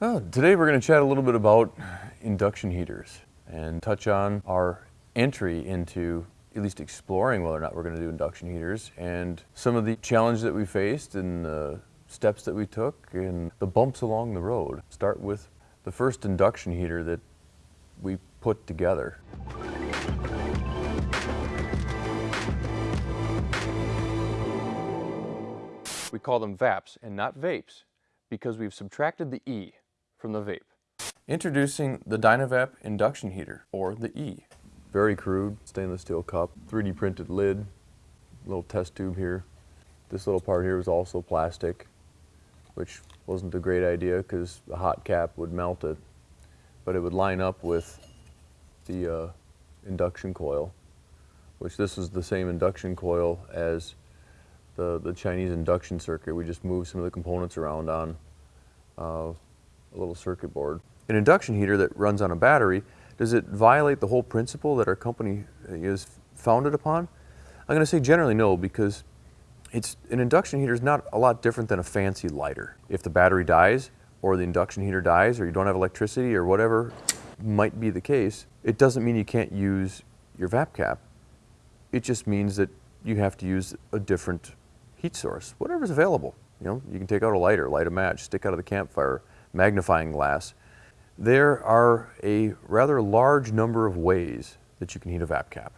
Oh, today we're going to chat a little bit about induction heaters and touch on our entry into at least exploring whether or not we're going to do induction heaters and some of the challenges that we faced and the steps that we took and the bumps along the road. Start with the first induction heater that we put together. We call them VAPs and not vapes because we've subtracted the E from the vape. Introducing the Dynavap induction heater, or the E. Very crude, stainless steel cup, 3D printed lid, little test tube here. This little part here was also plastic, which wasn't a great idea because the hot cap would melt it, but it would line up with the uh, induction coil, which this is the same induction coil as the, the Chinese induction circuit. We just moved some of the components around on uh, a little circuit board. An induction heater that runs on a battery, does it violate the whole principle that our company uh, is founded upon? I'm going to say generally no because it's, an induction heater is not a lot different than a fancy lighter. If the battery dies or the induction heater dies or you don't have electricity or whatever might be the case, it doesn't mean you can't use your VAP cap. It just means that you have to use a different heat source, whatever's available. You know, you can take out a lighter, light a match, stick out of the campfire, magnifying glass. There are a rather large number of ways that you can heat a VAP cap.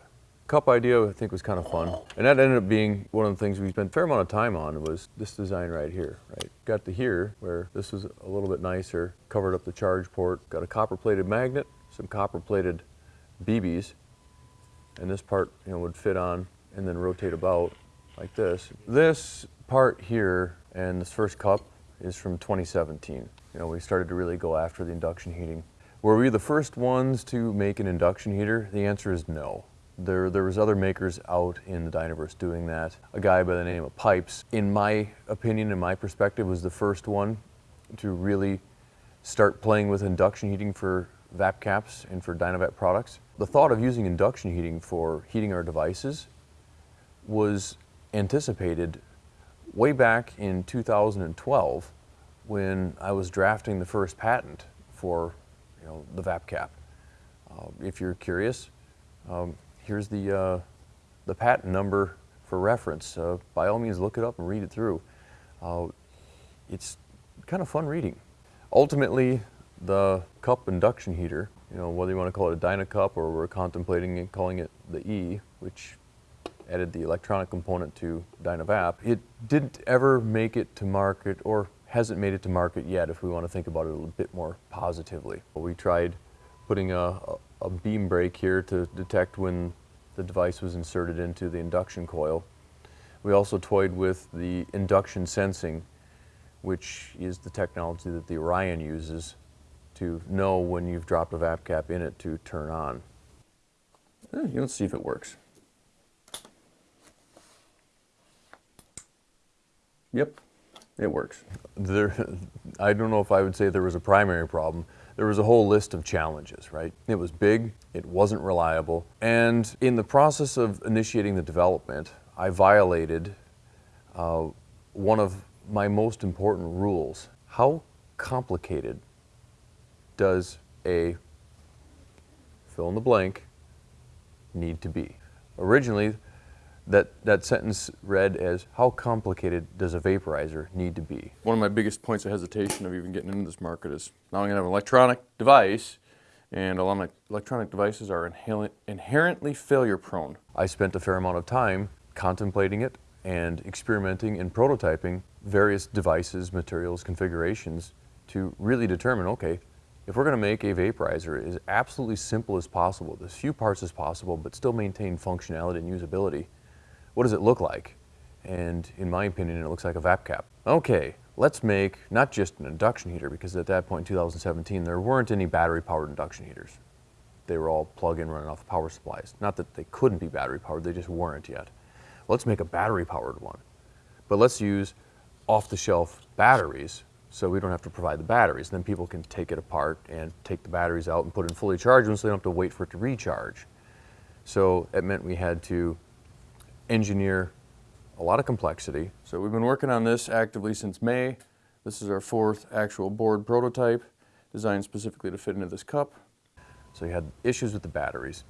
Cup idea I think was kind of fun. And that ended up being one of the things we spent a fair amount of time on was this design right here, right? Got the here where this was a little bit nicer, covered up the charge port, got a copper plated magnet, some copper plated BBs, and this part you know, would fit on and then rotate about like this. This part here and this first cup is from 2017. You know, we started to really go after the induction heating. Were we the first ones to make an induction heater? The answer is no. There, there was other makers out in the Dynaverse doing that. A guy by the name of Pipes, in my opinion, in my perspective, was the first one to really start playing with induction heating for VAP caps and for Dynavap products. The thought of using induction heating for heating our devices was anticipated way back in 2012 when I was drafting the first patent for you know, the VAPCAP. Uh, if you're curious, um, here's the, uh, the patent number for reference. Uh, by all means, look it up and read it through. Uh, it's kind of fun reading. Ultimately, the cup induction heater, you know, whether you want to call it a Dynacup or we're contemplating calling it the E, which added the electronic component to Dynavap. It didn't ever make it to market or hasn't made it to market yet if we want to think about it a little bit more positively. We tried putting a, a beam break here to detect when the device was inserted into the induction coil. We also toyed with the induction sensing, which is the technology that the Orion uses to know when you've dropped a VAP cap in it to turn on. Eh, let's see if it works. Yep, it works. There, I don't know if I would say there was a primary problem. There was a whole list of challenges, right? It was big, it wasn't reliable, and in the process of initiating the development, I violated uh, one of my most important rules. How complicated does a fill in the blank need to be? Originally, that, that sentence read as, how complicated does a vaporizer need to be? One of my biggest points of hesitation of even getting into this market is now I'm going to have an electronic device and a lot of electronic devices are inherently failure prone. I spent a fair amount of time contemplating it and experimenting and prototyping various devices, materials, configurations to really determine, okay, if we're going to make a vaporizer as absolutely simple as possible, as few parts as possible, but still maintain functionality and usability, what does it look like? And in my opinion, it looks like a VAP cap. Okay, let's make not just an induction heater, because at that point in 2017, there weren't any battery-powered induction heaters. They were all plug-in running off power supplies. Not that they couldn't be battery-powered, they just weren't yet. Let's make a battery-powered one. But let's use off-the-shelf batteries so we don't have to provide the batteries. Then people can take it apart and take the batteries out and put in fully charged ones so they don't have to wait for it to recharge. So it meant we had to engineer a lot of complexity. So we've been working on this actively since May. This is our fourth actual board prototype designed specifically to fit into this cup. So you had issues with the batteries.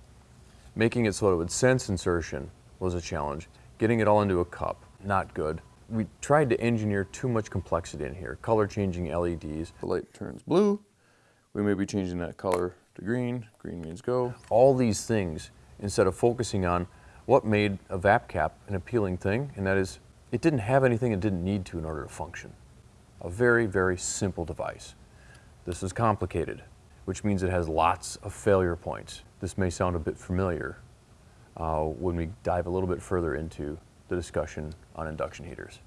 Making it so it would sense insertion was a challenge. Getting it all into a cup, not good. We tried to engineer too much complexity in here. Color changing LEDs. The light turns blue. We may be changing that color to green. Green means go. All these things instead of focusing on what made a VAP cap an appealing thing, and that is it didn't have anything it didn't need to in order to function. A very, very simple device. This is complicated, which means it has lots of failure points. This may sound a bit familiar uh, when we dive a little bit further into the discussion on induction heaters.